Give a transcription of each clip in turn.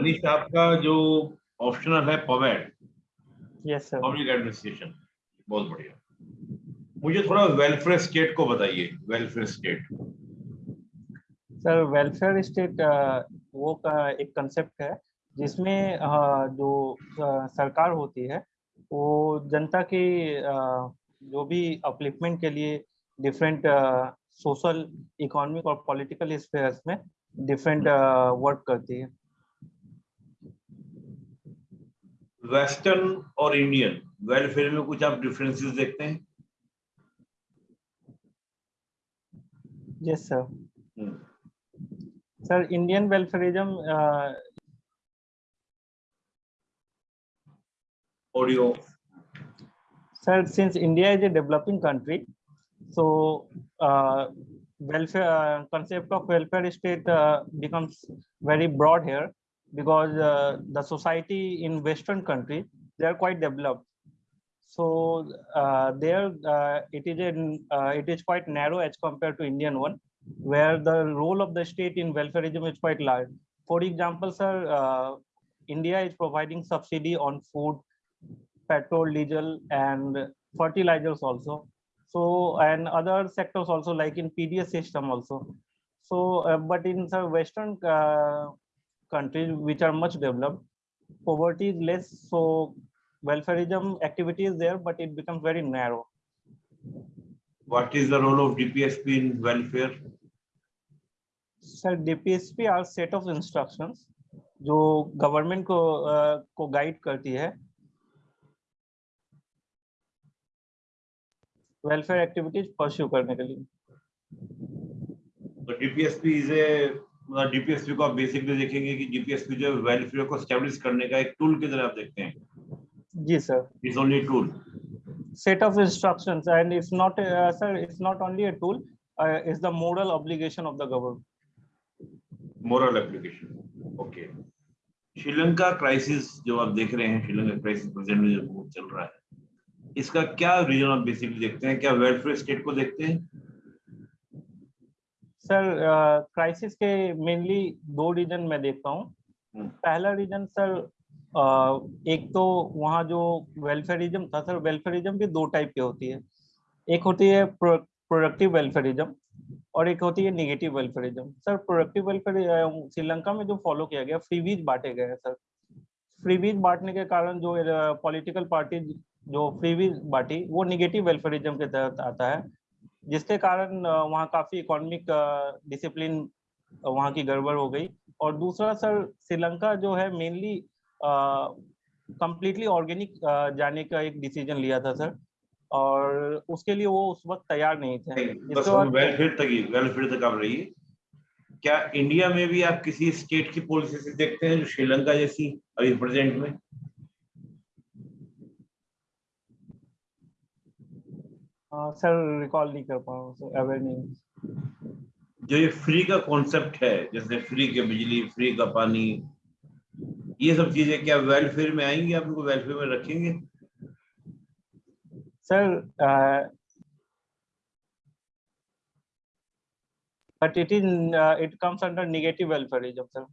मनीष आपका जो ऑप्शनल है पवेट यस सर पब्लिक एडमिनिस्ट्रेशन बहुत बढ़िया। मुझे थोड़ा वेलफेयर स्टेट को बताइए welfare state sir welfare state वो का एक कंसेप्ट है जिसमें जो सरकार होती है वो जनता की जो भी अपलिफ्टमेंट के लिए डिफरेंट सोशल इकोनॉमिक और पॉलिटिकल स्फेयर्स में डिफरेंट वर्क करती है। वेस्टर्न और इंडियन वेलफेयर में कुछ आप डिफरेंसेस देखते हैं? Yes sir sir Indian welfarism audio Sir, since India is a developing country, so uh, welfare uh, concept of welfare state uh, becomes very broad here because uh, the society in Western countries they are quite developed. So there it is uh, it is quite narrow as compared to Indian one, where the role of the state in welfareism is quite large. For example, sir, India is providing subsidy on food, petrol, diesel, and fertilizers also. So and other sectors also like in PDS system also. So uh, but in some Western uh, countries which are much developed, poverty is less. So welfareism activity is there, but it becomes very narrow. what is the role of DPSP in welfare? Sir DPSP are set of instructions जो government को uh, को guide करती है welfare activities pursue करने के लिए। तो DPSP is a मतलब डीपीएसपी को आप बेसिकली देखेंगे कि डीपीएसपी जो वेलफेयर को स्टैब्लिश करने का एक टूल की तरह आप देखते हैं। जी sir it's only tool set of instructions and it's not a, uh, sir it's not only a tool uh, it's the moral obligation of the government. Moral application okay Sri Lanka crisis जो आप देख रहे हैं Sri Lanka crisis present में जो चल रहा है इसका क्या रीजन आप बेसिकली देखते हैं? क्या वेलफेयर स्टेट को देखते हैं? सर क्राइसिस के मेनली दो रीजन मैं देखता हूँ। हम्म। पहला रीजन सर uh, एक तो वहाँ जो वेलफेयरिज्म था सर वेलफेयरिज्म भी दो टाइप की होती है। एक होती है प्रोडक्टिव वेलफेयरिज्म और एक होती है negative welfarism sir productive welfare Sri Lanka में जो फॉलो किया गया फ्रीवीज बांटे गए हैं सर फ्रीवीज बांटने के कारण जो पॉलिटिकल पार्टी जो फ्रीवीज बांटी वो निगेटिव वेलफेयरिज्म के तहत आता है जिसके कारण वहाँ काफ़ी इकोनॉमिक डिसिप्लिन वहाँ की गड़बड़ हो गई। और दूसरा सर श्रीलंका जो है मेनली कम्प्लीटली ऑर्गेनिक जाने का एक डिसीज़न लिया था सर और उसके लिए वो उस वक्त तैयार नहीं थे। बस वेलफेयर तक ही वेलफेयर तक आप रहिए। क्या इंडिया में भी आप किसी स्टेट की पॉलिसी से देखते हैं जो श्रीलंका जैसी अभी प्रेजेंट में? हाँ, सर रिकॉल नहीं कर पा एवर नेम्स जो ये फ्री का कॉन्सेप्ट है जैसे फ्री के बिजली फ्री का पानी ये सब चीज़ें क्या वेलफेयर में आएँगी? आप उनको वेलफेयर में रखेंगे? Sir but it is it comes under negative welfarism sir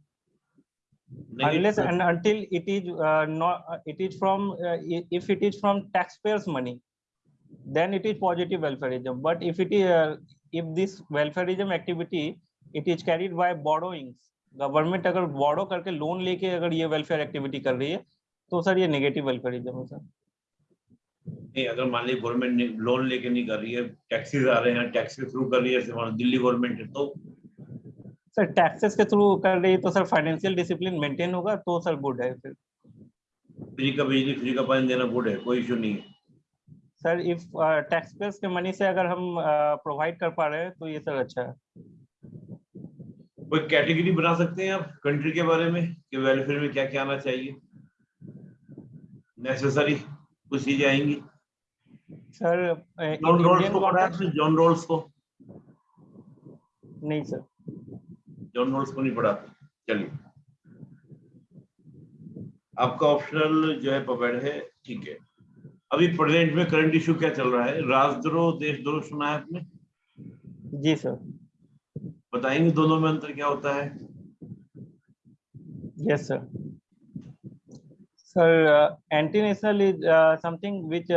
unless and until it is uh, not uh, it is from uh, if it is from taxpayers money. Then it is positive welfareism. But if it is uh, if this welfareism activity it is carried by borrowings. Government अगर borrow करके loan लेके अगर ये welfare activity कर रही है तो sir ये नेगेटिव वेलफेयरिज्म है सर नहीं अगर मान लीजिए गवर्नमेंट लोन लेके नहीं कर रही है टैक्सेस आ रहे हैं टैक्स के थ्रू कर रही है दिल्ली गवर्नमेंट है तो? सर टैक्सेस के थ्रू कर रही है तो सर फाइनेंशियल डिसिप्लिन मेंटेन होगा तो सर गुड है फिर। फ्री का बिजली फ्री का पानी देना गुड है कोई इशू नहीं है। सर इफ़ टैक्स पेयर्स के मनी से अगर हम प्रोवाइड कर पा रहे हैं तो ये सर अच्छा है। कोई कैटेगरी बना सकते हैं आप कंट्री के बारे में कि वेलफेयर में क्या क्या आना चाहिए? नेसेसरी कुछ चीज़ें आएँगी। सर जॉन रोल्स को पढ़ा है जॉन रोल्स को? नहीं सर। जॉन रोल्स को नहीं पढ़ा चलिए। आपका ऑप्शनल जो है पपेड है ठीक है। अभी प्रेजेंट में करंट इश्यू क्या चल रहा है? राजद्रोह देशद्रोह सुना है आपने? जी सर। बताएँगे दोनों में अंतर क्या होता है? Yes sir sir anti national is something which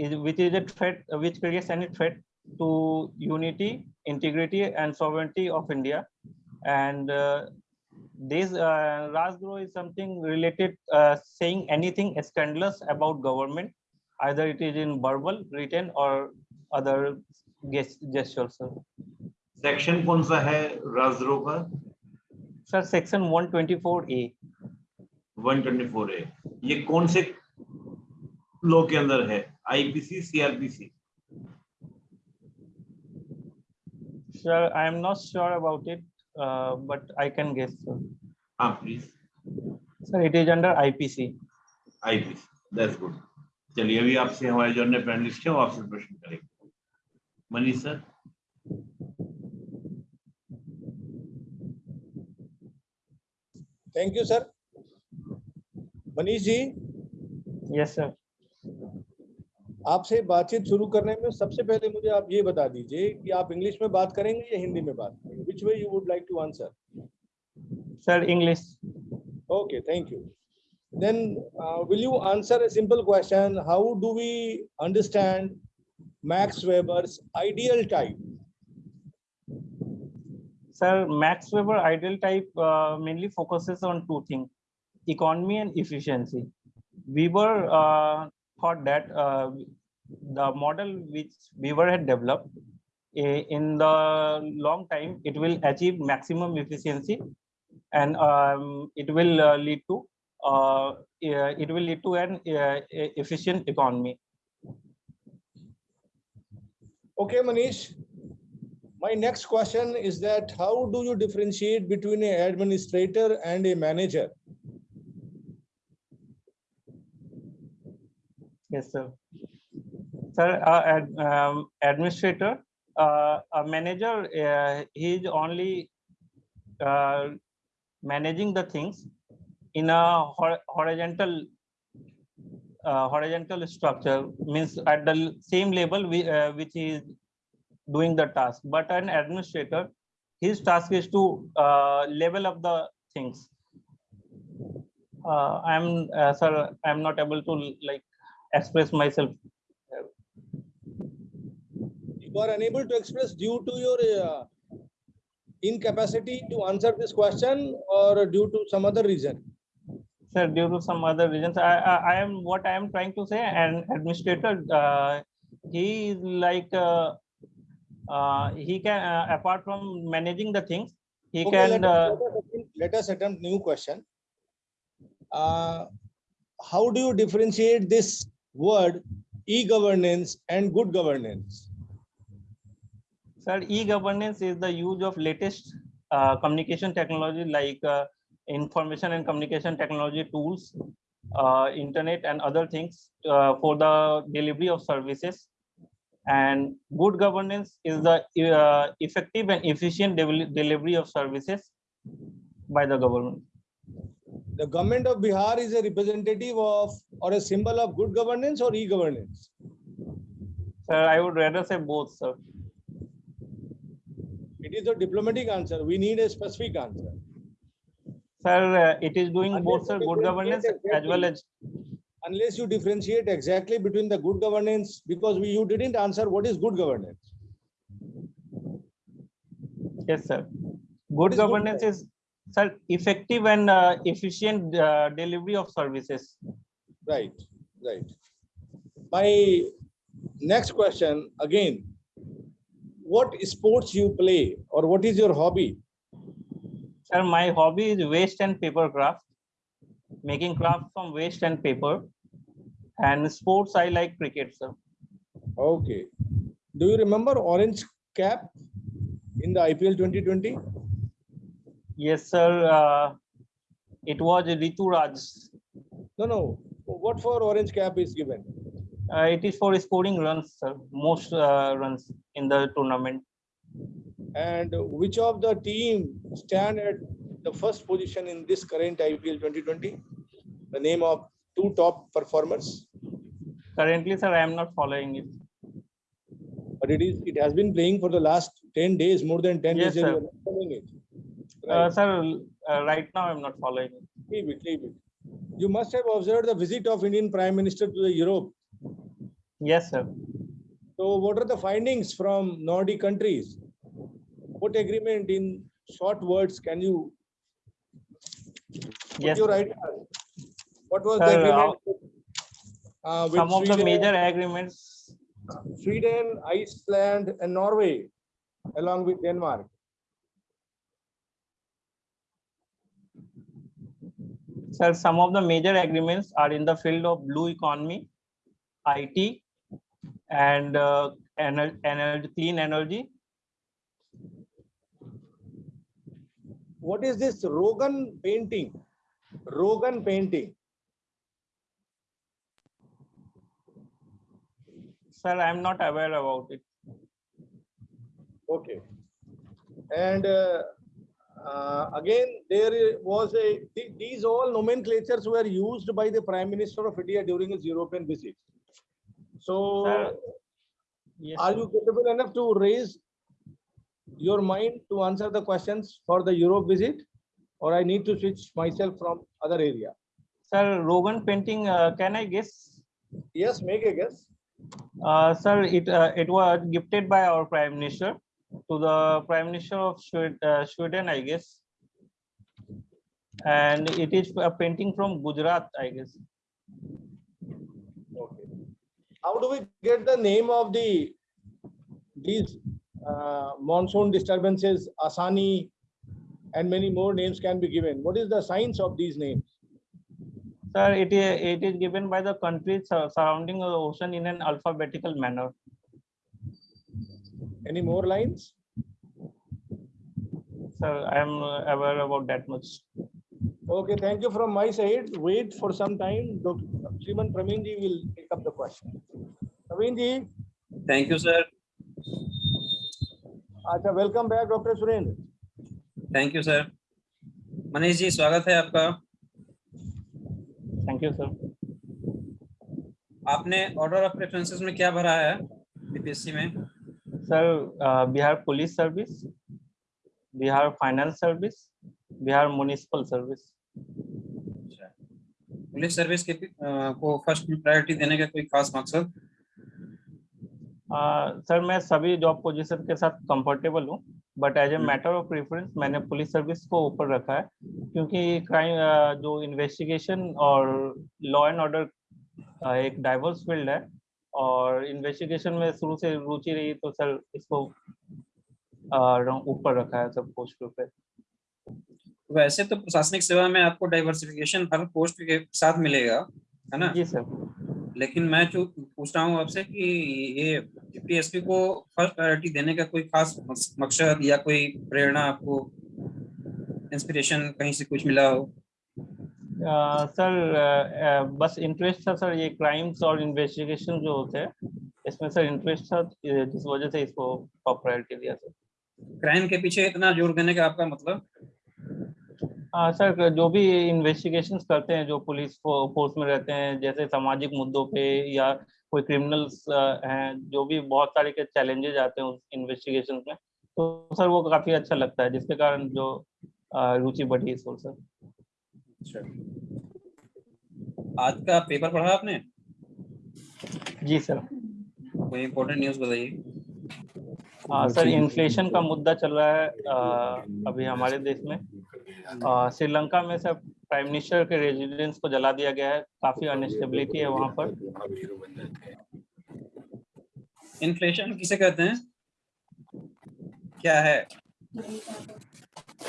is which is a threat which creates any threat to unity integrity and sovereignty of India and this uh, Rajguru is something related, uh, saying anything scandalous about government, either it is in verbal, written, or other gestures. Sir. Section कौन सा है राजद्रोह का Sir, section 124A. 124 है ये कौन से law के अंदर है IPC CrPC Sir, I am not sure about it, uh, but I can guess. Sir. हाँ please Sir, it is under IPC. IPC that's good चलिए अभी आपसे हमारे जो अन्य पैनलिस्ट है वो आपसे प्रश्न करेंगे। Manish sir? Thank you sir Manish ji? Yes, sir आपसे बातचीत शुरू करने में सबसे पहले मुझे आप ये बता दीजिए कि आप इंग्लिश में बात करेंगे या हिंदी में बात? which way you would like to answer? Sir, English. Okay, thank you. Then uh, will you answer a simple question? How do we understand Max Weber's ideal type? Sir, Max Weber ideal type uh, mainly focuses on two things, economy and efficiency. Weber uh, thought that uh, the model which Weber had developed in the long time, it will achieve maximum efficiency and um, it will uh, lead to uh, eh, it will lead to an uh, efficient economy. okay manish my next question is that how do you differentiate between an administrator and a manager Yes, sir. Sir, uh, ad, um, administrator, uh, a manager, uh, he is only uh, managing the things in a hor- horizontal uh, horizontal structure means at the same level we, uh, which is doing the task. But an administrator, his task is to uh, level up the things. Uh, I'm, uh, sir, I'm not able to like express myself. You are unable to express due to your uh, incapacity to answer this question or due to some other reason Sir, due to some other reasons, I, I, I am what I am trying to say. An administrator, uh, he is like uh, uh, he can uh, apart from managing the things, he Okay, can. let, Uh, us, let us attempt- let us attempt new question. Uh, how do you differentiate this word e-governance and good governance? Sir, e-governance is the use of latest uh, communication technology like uh, information and communication technology tools, uh, internet and other things uh, for the delivery of services. And good governance is the uh, effective and efficient devel- delivery of services by the government. The government of Bihar is a representative of or a symbol of good governance or e-governance? Sir, I would rather say both, sir. It is a diplomatic answer. We need a specific answer. Sir, uh, it is doing Unless both, sir, good governance as well as Unless you differentiate exactly between the good governance, because we, you didn't answer what is good governance. Yes, sir. Good is good governance is, sir, effective and uh, efficient uh, delivery of services. Right, right. My next question, again, what sports you play or what is your hobby? Sir, my hobby is waste and paper craft, making craft from waste and paper. And sports, I like cricket, sir. Okay. Do you remember orange cap in the IPL 2020? Yes, sir. Uh, it was Ritu Raj. No, no. What for orange cap is given? Uh, it is for scoring runs, sir. Most uh, runs in the tournament. And which of the team stand at the first position in this current IPL 2020? The name of two top performers, Currently, sir, I am not following it. but it is, it has been playing for the last 10 days, more than 10 Yes, days. and sir. you are not following it. Uh, Right. sir, uh, right now I'm not following. it. Leave it, leave it. You must have observed the visit of Indian Prime Minister to the Europe. Yes, sir. So what are the findings from Nordic countries? What agreement in short words can you Yes, your sir. idea? What was the Sir, agreement? uh, with some of the major agreements. Sweden, Iceland and Norway along with Denmark. Sir, some of the major agreements are in the field of blue economy, IT, and uh, ener- ener- clean energy. What is this Rogan painting? Rogan painting. Sir, I'm not aware about it. Okay. And uh, uh, again, there was a, the- these all nomenclatures were used by the Prime Minister of India during his European visit. So Sir, Yes, are you capable enough to raise your mind to answer the questions for the Europe visit? Or I need to switch myself from other area? Sir, Rogan painting, uh, can I guess? Yes, make a guess. Uh, sir, it, uh, it was gifted by our Prime Minister to the Prime Minister of uh, Sweden, I guess. And it is a painting from Gujarat, I guess. How do we get the name of the, these uh, monsoon disturbances, Asani, and many more names can be given? What is the science of these names? Sir, it is, it is given by the countries surrounding the ocean in an alphabetical manner. Any more lines? Sir, I am aware about that much. Okay, thank you from my side. Wait for some time. Dr. Shriman Praveen ji will take up the question. Arvind ji. Thank you, sir. Achha, welcome back, Dr. Surendra. Thank you, sir. Manish ji, swagat hai aapka. Thank you, sir. आपने order of preferences में क्या भरा है BPSC में sir Bihar police service Bihar finance service Bihar municipal service police service के आ, को first priority देने का कोई खास मकसद सर मैं सभी जॉब पोजीशन के साथ कंफर्टेबल हूँ but as a. Matter of preference मैंने पुलिस सर्विस को ऊपर रखा है क्योंकि क्राइम जो इन्वेस्टिगेशन और लॉ एंड ऑर्डर एक डाइवर्स फ़ील्ड है और इन्वेस्टिगेशन में शुरू से रुचि रही तो सर इसको ऊपर रखा है सब पोस्ट पे वैसे तो प्रशासनिक सेवा में आपको डाइवर्सिफिकेशन हर पोस्ट के साथ मिलेगा है ना जी सर लेकिन मैं जो पूछ रहा हूँ आपसे कि ये टीपीएसपी को फ़र्स्ट प्रायोरिटी देने का कोई खास मकसद या कोई प्रेरणा आपको इंस्पिरेशन कहीं से कुछ मिला हो? सर अ, अ, बस इंटरेस्ट था सर ये क्राइम्स और इन्वेस्टिगेशन जो होते हैं इसमें सर इंटरेस्ट था जिस वजह से इसको प्रायोरिटी दिया सर। क्राइम के पीछे इतना ज़ोर देने का आपका मतलब? हाँ सर जो भी इन्वेस्टिगेशंस करते हैं जो पुलिस फोर्स में रहते हैं जैसे सामाजिक मुद्दों पे या कोई क्रिमिनल्स हैं जो भी बहुत सारे के चैलेंजेस आते हैं उस इन्वेस्टिगेशन में तो सर वो काफ़ी अच्छा लगता है जिसके कारण जो रुचि बढ़ी इस ओर सर अच्छा। आज का पेपर पढ़ा आपने? जी सर कोई इम्पोर्टेंट न्यूज़ बताइए। हाँ सर इन्फ्लेशन का मुद्दा चल रहा है अ, अभी हमारे देश में। श्रीलंका में सर प्राइम मिनिस्टर के रेजिडेंस को जला दिया गया है। काफ़ी अनस्टेबिलिटी है वहाँ पर। इन्फ्लेशन किसे कहते हैं? क्या है?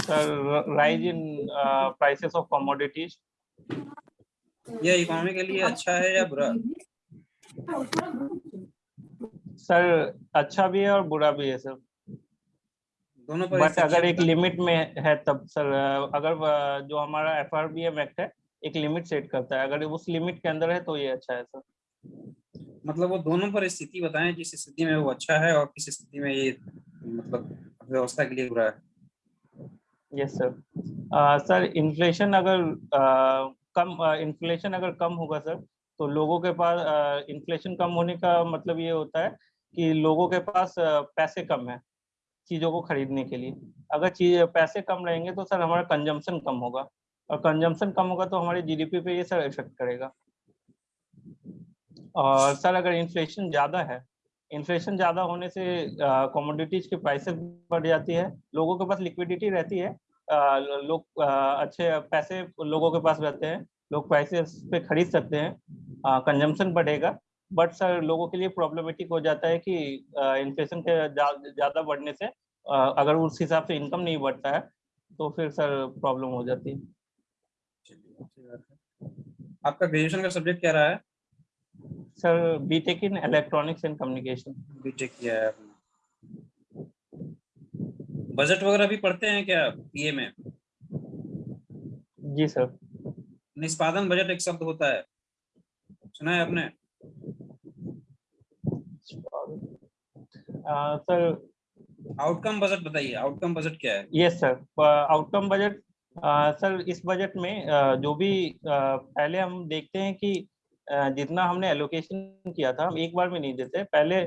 Sir rise in prices of commodities यह इकोनॉमी के लिए अच्छा है या बुरा? सर अच्छा भी है और बुरा भी है सर दोनों पर बट अगर एक लिमिट में है तब सर अगर जो हमारा F R B M act है एक लिमिट सेट करता है। अगर उस लिमिट के अंदर है तो ये अच्छा है सर। मतलब वो दोनों पर स्थिति बताएँ जिस स्थिति में वो अच्छा है और किस स्थिति में ये मतलब व्यवस्था के लिए बुरा है। यस सर सर इन्फ्लेशन अगर अ, कम इन्फ्लेशन अगर कम होगा सर तो लोगों के पास इन्फ्लेशन कम होने का मतलब ये होता है कि लोगों के पास पैसे कम है। चीज़ों को खरीदने के लिए। अगर चीज़, पैसे कम रहेंगे तो सर हमारा कंजम्पशन कम होगा। और कंजम्पशन कम होगा तो हमारे जीडीपी पे ये सर इफ़ेक्ट करेगा। और सर अगर इन्फ्लेशन ज़्यादा है इन्फ्लेशन ज़्यादा होने से कॉमोडिटीज की प्राइसेस बढ़ जाती है, लोगों के पास लिक्विडिटी रहती है लोग अच्छे पैसे लोगों के पास रहते हैं, लोग प्राइसेस पे खरीद सकते हैं कंजम्पशन बढ़ेगा। बट सर लोगों के लिए प्रॉब्लमेटिक हो जाता है कि इन्फ्लेशन के ज़्यादा बढ़ने से अ, अगर उस हिसाब से इनकम नहीं बढ़ता है तो फिर सर प्रॉब्लम हो जाती है। आपका ग्रेजुएशन का सब्जेक्ट क्या रहा है? Sir BTech in electronics and communication BTech किया है बजट वगैरह भी पढ़ते हैं क्या पीए में? जी सर निष्पादन बजट एक शब्द होता है। सुना है आपने? सर आउटकम बजट बताइए आउटकम बजट क्या है? Yes sir outcome budget sir इस बजट में अ, जो भी अ, पहले हम देखते हैं कि अ, जितना हमने एलोकेशन किया था हम एक बार में नहीं देते पहले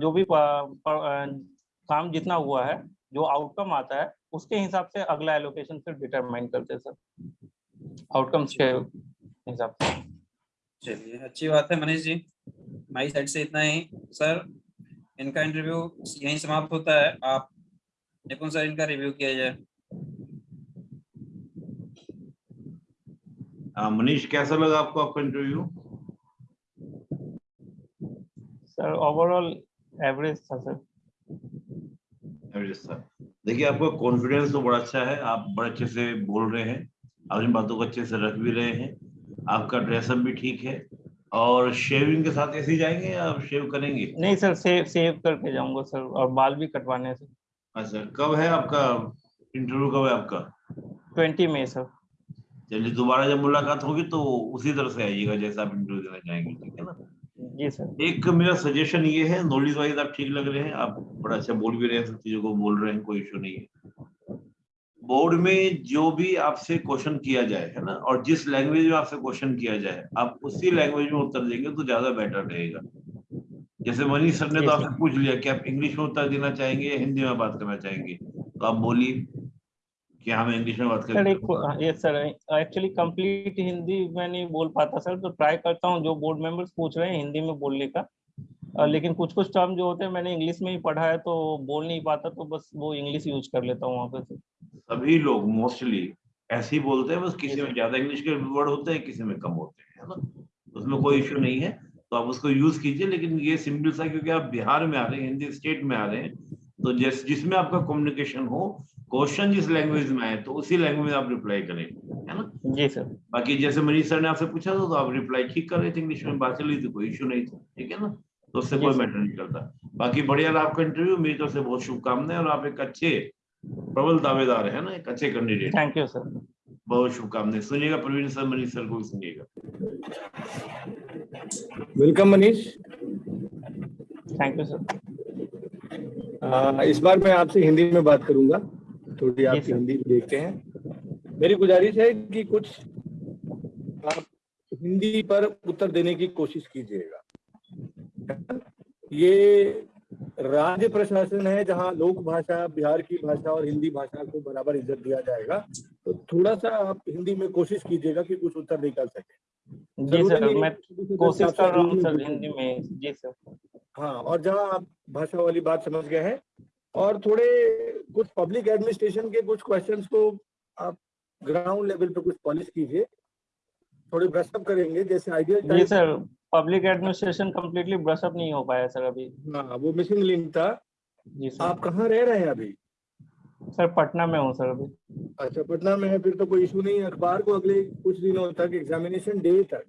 जो भी काम जितना हुआ है जो आउटकम आता है उसके हिसाब से अगला एलोकेशन फिर डिटरमाइन करते हैं सर। आउटकम्स के हिसाब से। चलिए अच्छी बात है मनीष जी हमारी साइड से इतना ही। सर इनका इंटरव्यू यहीं समाप्त होता है। आप निपुण सर इनका रिव्यू किया जाए। मनीष कैसा लगा आपको आपका इंटरव्यू सर ओवरऑल एवरेज था सर एवरेज था। देखिए आपका कॉन्फिडेंस तो बड़ा अच्छा है। आप बड़े अच्छे से बोल रहे हैं। अपनी बातों को अच्छे से रख भी रहे हैं। आपका ड्रेसअप भी ठीक है। और शेविंग के साथ ऐसे ही जाएँगे या आप शेव करेंगे? नहीं सर सेव सेव करके जाऊँगा सर और बाल भी कटवाने से अच्छा कब है आपका? इंटरव्यू कब है आपका? ट्वेंटी में सर। चलिए दोबारा जब मुलाकात होगी तो उसी तरह से आइएगा जैसा आप इंटरव्यू देना चाहेंगे ठीक है ना? जी सर। एक मेरा सजेशन ये है नॉलेज वाइज आप ठीक लग रहे हैं आप बड़ा अच्छा बोल भी रहे हैं सब चीज़ों को बोल रहे हैं कोई इशू नहीं है। बोर्ड में जो भी आपसे क्वेश्चन किया जाए है ना? और जिस लैंग्वेज में आपसे क्वेश्चन किया जाए आप उसी लैंग्वेज में उत्तर देंगे तो ज़्यादा बेटर रहेगा। जैसे मनीष सर ने तो आपसे पूछ लिया कि आप इंग्लिश में उत्तर देना चाहेंगे या हिंदी में बात करना चाहेंगे? तो आप बोलिए कि हमें इंग्लिश में बात सर करेंगे एक ये सर एक्चुअली कंप्लीट हिंदी मैं नहीं बोल पाता सर तो ट्राई करता हूँ जो बोर्ड मेंबर्स पूछ रहे हैं हिंदी में बोलने का। लेकिन कुछ कुछ टर्म जो होते हैं मैंने इंग्लिश में ही पढ़ा है तो बोल नहीं पाता तो बस वो इंग्लिश यूज़ कर लेता हूँ वहाँ पे सभी लोग मोस्टली ऐसे ही बोलते हैं बस किसी में ज़्यादा इंग्लिश के वर्ड होते हैं किसी में कम होते हैं है ना? उसमें कोई इश्यू नहीं है तो आप उसको यूज़ कीजिए लेकिन ये सिंपल सा क्योंकि आप बिहार में आ रहे हैं हिंदी स्टेट में आ रहे हैं तो जिस जिसमें आपका कम्युनिकेशन हो क्वेश्चन जिस लैंग्वेज में आए तो उसी लैंग्वेज में आप रिप्लाई करें है ना? जी सर बाकी जैसे मनीष सर ने आपसे पूछा था तो आप रिप्लाई ठीक कर रहे थे इंग्लिश में बात चल थी कोई इश्यू नहीं था ठीक है ना? तो उससे कोई मैटर नहीं करता। बाकी बढ़िया आपका इंटरव्यू मेरी तरफ़ से बहुत शुभकामनाएँ और आप एक अच्छे प्रबल दावेदार है ना एक अच्छे कैंडिडेट थैंक यू सर बहुत शुभकामनाएँ। सुनिएगा प्रवीण सर मनीष सर को भी सुनिएगा। Welcome Manish. Thank you sir इस बार मैं आपसे हिंदी में बात करूँगा। थोड़ी आपकी सर। हिंदी देखते हैं। मेरी गुजारिश है कि कुछ आप हिंदी पर उत्तर देने की कोशिश कीजिएगा। ये राज्य प्रशासन है जहाँ लोक भाषा बिहार की भाषा और हिंदी भाषा को बराबर इज़्ज़त दिया जाएगा। तो थोड़ा सा आप हिंदी में कोशिश कीजिएगा कि कुछ उत्तर निकाल सके। जी सर मैं कोशिश कर रहा हूँ सर हिंदी में। जी सर। हाँ और जहाँ आप भाषा वाली बात समझ गए हैं और थोड़े कुछ पब्लिक एडमिनिस्ट्रेशन के कुछ क्वेश्चंस को आप ग्राउंड लेवल पे कुछ पॉलिश कीजिए। थोड़े ब्रशअप करेंगे जैसे आइडिया जी sir public administration completely brush up नहीं हो पाया सर अभी। हाँ वो मिसिंग लिंक था। जी सर आप कहाँ रह रहे हैं अभी? सर पटना में हूँ सर अभी। अच्छा पटना में है फिर तो कोई इशू नहीं है। अखबार को अगले कुछ दिनों तक एग्जामिनेशन डे तक।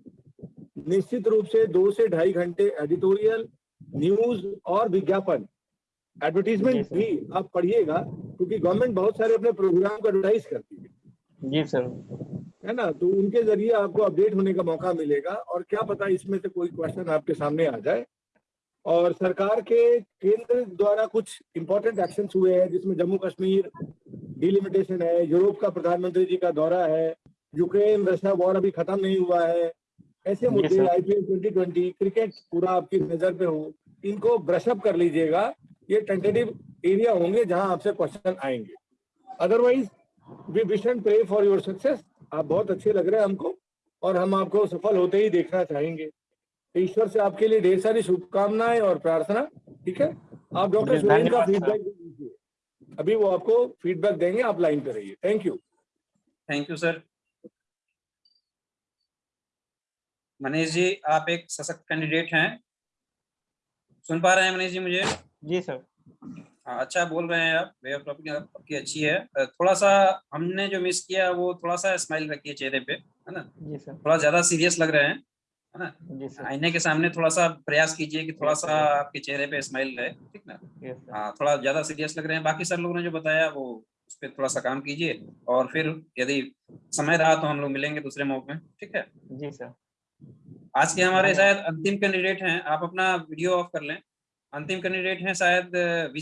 निश्चित रूप से दो से ढाई घंटे एडिटोरियल न्यूज़ और विज्ञापन। एडवर्टीजमेंट भी आप पढ़िएगा क्योंकि गवर्नमेंट बहुत सारे अपने प्रोग्राम को एडवर्टाइज करती है। जी सर है ना? तो उनके ज़रिए आपको अपडेट होने का मौका मिलेगा और क्या पता इसमें से कोई क्वेश्चन आपके सामने आ जाए। और सरकार के केंद्र द्वारा कुछ इंपॉर्टेंट एक्शन हुए हैं जिसमें जम्मू कश्मीर डिलिमिटेशन है यूरोप का प्रधानमंत्री जी का दौरा है यूक्रेन रशिया वॉर अभी खत्म नहीं हुआ है। ऐसे मुद्दे। आईपीएल 2020 क्रिकेट पूरा आपकी नज़र पे हो इनको ब्रशअप कर लीजिएगा। ये टेंटेटिव एरिया होंगे जहाँ आपसे क्वेश्चन आएँगे। Otherwise we wish and pray for your success आप बहुत अच्छे लग रहे हैं हमको और हम आपको सफल होते ही देखना चाहेंगे। ईश्वर से आपके लिए ढेर सारी शुभकामनाएँ और प्रार्थना ठीक है? आप डॉक्टर सुरेन का। फीडबैक दीजिए। अभी वो आपको फीडबैक देंगे आप लाइन पे रहिए। Thank you thank you sir Manish ji आप एक सशक्त कैंडिडेट हैं। सुन पा रहे हैं मनीष जी मुझे? जी सर हाँ, अच्छा बोल रहे हैं आप। वे ऑफ़ टॉपिक आपकी अच्छी है। थोड़ा सा हमने जो मिस किया वो थोड़ा सा स्माइल रखिए चेहरे पे है ना? जी सर। थोड़ा ज़्यादा सीरियस लग रहे हैं है ना? जी सर। आईने के सामने थोड़ा सा प्रयास कीजिए कि थोड़ा सा आपके चेहरे पे स्माइल रहे ठीक ना? हाँ थोड़ा ज़्यादा सीरियस लग रहे हैं। बाकी सर लोगों ने जो बताया वो उस पर थोड़ा सा काम कीजिए और फिर यदि समय रहा तो हम लोग मिलेंगे दूसरे मौके में ठीक है? जी सर। आज के हमारे शायद अंतिम कैंडिडेट हैं। आप अपना वीडियो ऑफ़ कर लें। अंतिम कैंडिडेट हैं शायद